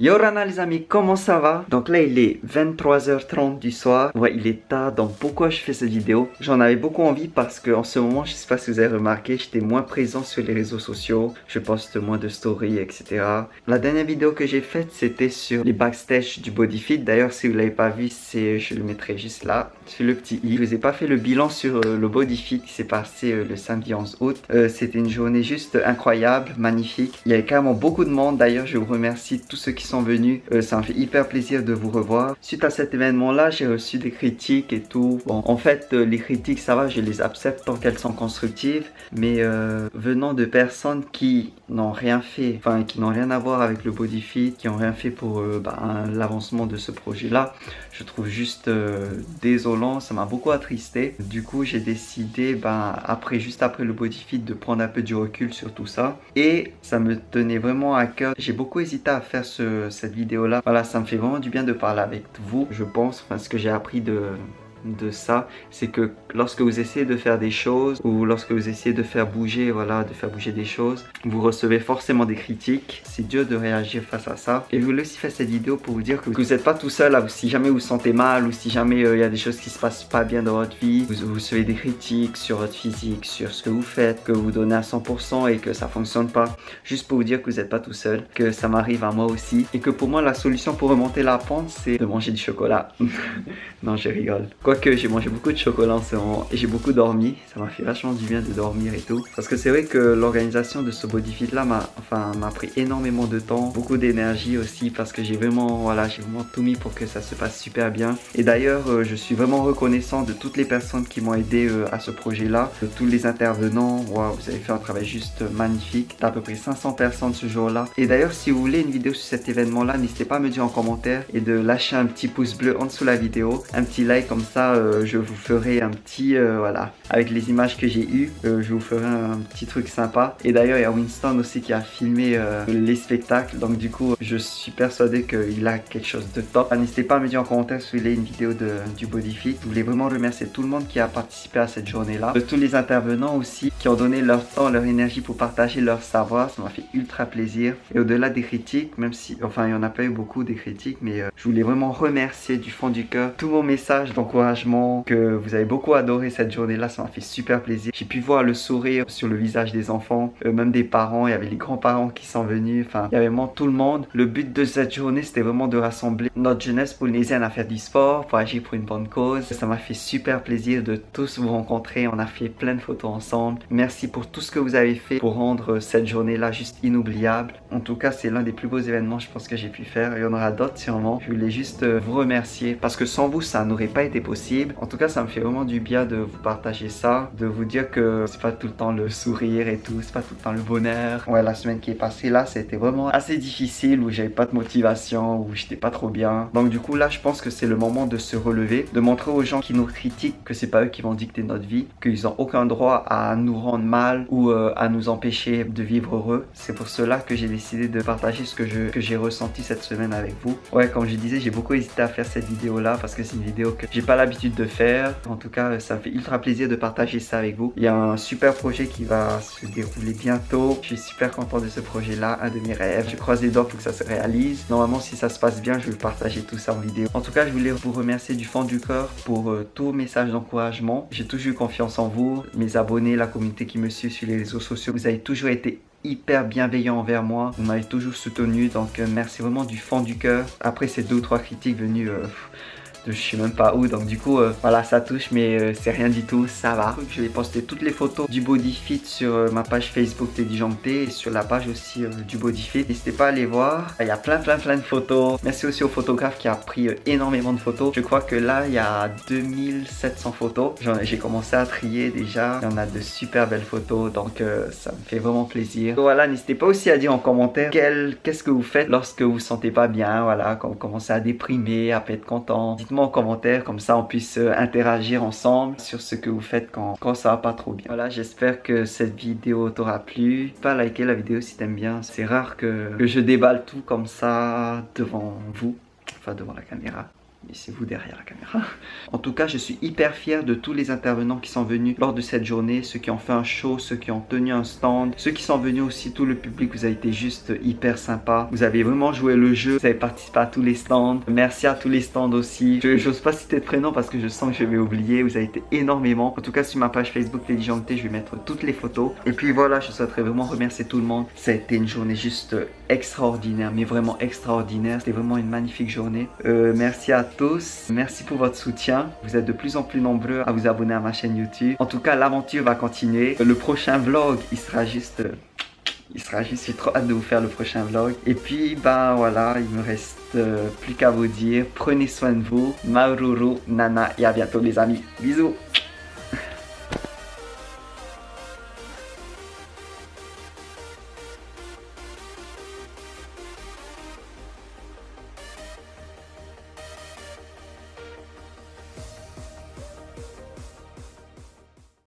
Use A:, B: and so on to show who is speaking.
A: Yorana les amis, comment ça va? Donc là il est 23h30 du soir, ouais il est tard, donc pourquoi je fais cette vidéo? J'en avais beaucoup envie parce que en ce moment, je sais pas si vous avez remarqué, j'étais moins présent sur les réseaux sociaux, je poste moins de stories, etc. La dernière vidéo que j'ai faite c'était sur les backstage du Bodyfit, d'ailleurs si vous l'avez pas vu, je le mettrai juste là, sur le petit i. Je vous ai pas fait le bilan sur euh, le Bodyfit qui s'est passé euh, le samedi 11 août, euh, c'était une journée juste incroyable, magnifique, il y avait carrément beaucoup de monde, d'ailleurs je vous remercie tous ceux qui sont venus. Euh, ça me fait hyper plaisir de vous revoir. Suite à cet événement-là, j'ai reçu des critiques et tout. Bon, en fait, euh, les critiques, ça va, je les accepte tant qu'elles sont constructives. Mais euh, venant de personnes qui n'ont rien fait, enfin qui n'ont rien à voir avec le body fit, qui n'ont rien fait pour bah, l'avancement de ce projet-là, je trouve juste désolant. Ça m'a beaucoup attristé. Du coup, j'ai décidé, ben, après, juste après le body fit, de prendre un peu du recul sur tout ça. Et ça me tenait vraiment à cœur. J'ai beaucoup hésité à faire ce, cette vidéo là. Voilà, ça me fait vraiment du bien de parler avec vous, je pense, parce que j'ai appris de de ça, c'est que lorsque vous essayez de faire des choses ou lorsque vous essayez de faire bouger, voilà, de faire bouger des choses, vous recevez forcément des critiques. C'est dur de réagir face à ça. Et je voulais aussi faire cette vidéo pour vous dire que vous n'êtes pas tout seul. Si jamais vous vous sentez mal ou si jamais euh, il y a des choses qui se passent pas bien dans votre vie, vous, recevez des critiques sur votre physique, sur ce que vous faites, que vous donnez à 100% et que ça fonctionne pas. Juste pour vous dire que vous n'êtes pas tout seul, que ça m'arrive à moi aussi et que pour moi la solution pour remonter la pente c'est de manger du chocolat. non, je rigole que j'ai mangé beaucoup de chocolat en ce moment et j'ai beaucoup dormi. Ça m'a fait vachement du bien de dormir et tout. Parce que c'est vrai que l'organisation de ce bodyfit là m'a enfin, pris énormément de temps, beaucoup d'énergie aussi parce que j'ai vraiment, voilà, j'ai vraiment tout mis pour que ça se passe super bien. Et d'ailleurs, euh, je suis vraiment reconnaissant de toutes les personnes qui m'ont aidé euh, à ce projet là, de tous les intervenants. Waouh, vous avez fait un travail juste magnifique. D'à peu près 500 personnes ce jour là. Et d'ailleurs, si vous voulez une vidéo sur cet événement là, n'hésitez pas à me dire en commentaire et de lâcher un petit pouce bleu en dessous de la vidéo, un petit like comme ça. Euh, je vous ferai un petit, euh, voilà, avec les images que j'ai eues, euh, je vous ferai un petit truc sympa. Et d'ailleurs, il y a Winston aussi qui a filmé les spectacles, donc du coup, je suis persuadé qu'il a quelque chose de top. N'hésitez pas à me dire en commentaire si vous voulez une vidéo de, du Bodyfit. Je voulais vraiment remercier tout le monde qui a participé à cette journée-là, de tous les intervenants aussi qui ont donné leur temps, leur énergie pour partager leur savoir. Ça m'a fait ultra plaisir. Et au-delà des critiques, même si, enfin, il n'y en a pas eu beaucoup des critiques, mais je voulais vraiment remercier du fond du cœur tous vos messages d'encouragement que vous avez beaucoup adoré cette journée-là. Ça m'a fait super plaisir. J'ai pu voir le sourire sur le visage des enfants, euh, même des parents. Il y avait les grands-parents qui sont venus. Enfin, il y avait vraiment tout le monde. Le but de cette journée, c'était vraiment de rassembler notre jeunesse polynésienne à faire du sport, pour agir pour une bonne cause. Ça m'a fait super plaisir de tous vous rencontrer. On a fait plein de photos ensemble. Merci pour tout ce que vous avez fait pour rendre cette journée-là juste inoubliable. En tout cas, c'est l'un des plus beaux événements, je pense, que j'ai pu faire. Il y en aura d'autres sûrement. Je voulais juste euh, vous remercier parce que sans vous, ça n'aurait pas été possible. En tout cas, ça me fait vraiment du bien de vous partager ça, de vous dire que c'est pas tout le temps le sourire et tout, c'est pas tout le temps le bonheur. Ouais, la semaine qui est passée là, c'était vraiment assez difficile où j'avais pas de motivation, où j'étais pas trop bien. Donc du coup, là, je pense que c'est le moment de se relever, de montrer aux gens qui nous critiquent que c'est pas eux qui vont dicter notre vie, qu'ils ont aucun droit à nous rendre mal ou euh, à nous empêcher de vivre heureux. C'est pour cela que j'ai décidé de partager ce que je que j'ai ressenti cette semaine avec vous. Ouais, comme je disais, j'ai beaucoup hésité à faire cette vidéo là parce que c'est une vidéo que j'ai pas l'habitude de faire. En tout cas, ça me fait ultra plaisir de partager ça avec vous. Il y a un super projet qui va se dérouler bientôt. Je suis super content de ce projet-là, un de mes rêves. Je croise les doigts pour que ça se réalise. Normalement, si ça se passe bien, je vais partager tout ça en vidéo. En tout cas, je voulais vous remercier du fond du cœur pour euh, tous messages d'encouragement. J'ai toujours eu confiance en vous, mes abonnés, la communauté qui me suit sur les réseaux sociaux. Vous avez toujours été hyper bienveillant envers moi. Vous m'avez toujours soutenu, donc euh, merci vraiment du fond du cœur. Après ces deux ou trois critiques venues... Euh, je sais même pas où donc du coup euh, voilà ça touche mais euh, c'est rien du tout ça va. Je vais poster toutes les photos du body fit sur euh, ma page Facebook Teddy et sur la page aussi du body fit. N'hésitez pas à aller voir. Il y a plein plein plein de photos. Merci aussi au photographe qui a pris énormément de photos. Je crois que là il y a 2700 photos. J'ai commencé à trier déjà. Il y en a de super belles photos donc ça me fait vraiment plaisir. Voilà n'hésitez pas aussi à dire en commentaire qu'est-ce que vous faites lorsque vous vous sentez pas bien voilà quand vous commencez à déprimer à pas être content en commentaire, comme ça on puisse euh, interagir ensemble sur ce que vous faites quand, quand ça va pas trop bien. Voilà, j'espère que cette vidéo t'aura plu. Pas liker la vidéo si t'aimes bien. C'est rare que, que je déballe tout comme ça devant vous, enfin devant la caméra. Mais c'est vous derrière la caméra. En tout cas, je suis hyper fier de tous les intervenants qui sont venus lors de cette journée, ceux qui ont fait un show, ceux qui ont tenu un stand, ceux qui sont venus aussi, tout le public, vous avez été juste hyper sympa. Vous avez vraiment joué le jeu, vous avez participé à tous les stands. Merci à tous les stands aussi. Je n'ose pas citer de prénom parce que je sens que je vais oublier. Vous avez été énormément. En tout cas, sur ma page Facebook Téléjanté, je vais mettre toutes les photos. Et puis voilà, je souhaiterais vraiment remercier tout le monde. Ça a été une journée juste extraordinaire, mais vraiment extraordinaire. C'était vraiment une magnifique journée. Euh, merci à tous. Merci pour votre soutien. Vous êtes de plus en plus nombreux à vous abonner à ma chaîne YouTube. En tout cas, l'aventure va continuer. Le prochain vlog, il sera juste... Il sera juste, j'ai trop hâte de vous faire le prochain vlog. Et puis, ben voilà, il me reste euh, plus qu'à vous dire, prenez soin de vous. Maururu, Nana, et à bientôt les amis. Bisous